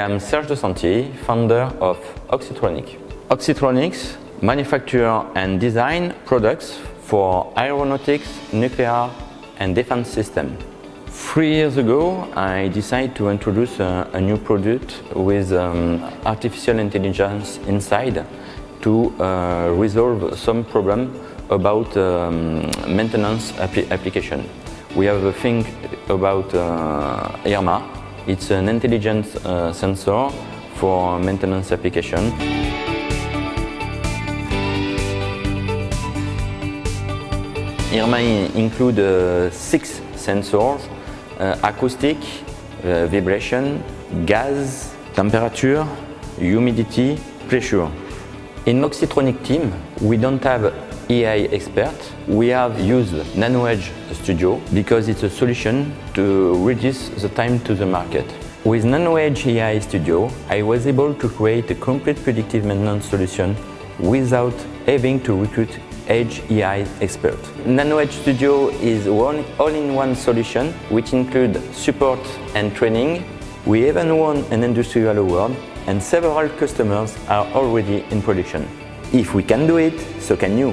am Serge de founder of Oxytronic. Oxytronics manufacture and design products for aeronautics, nuclear and defense systems. Three years ago, I decided to introduce a, a new product with um, artificial intelligence inside to uh, resolve some problem about um, maintenance application. We have a thing about uh, IRMA. It's an intelligent uh, sensor for maintenance application. IRMA includes uh, six sensors, uh, acoustic, uh, vibration, gas, temperature, humidity, pressure. In Oxytronic team, we don't have AI expert. We have used NanoEdge Studio because it's a solution to reduce the time to the market. With NanoEdge AI Studio, I was able to create a complete predictive maintenance solution without having to recruit Edge AI expert. NanoEdge Studio is one all-in-one solution which includes support and training. We even won an industrial award and several customers are already in production. If we can do it, so can you.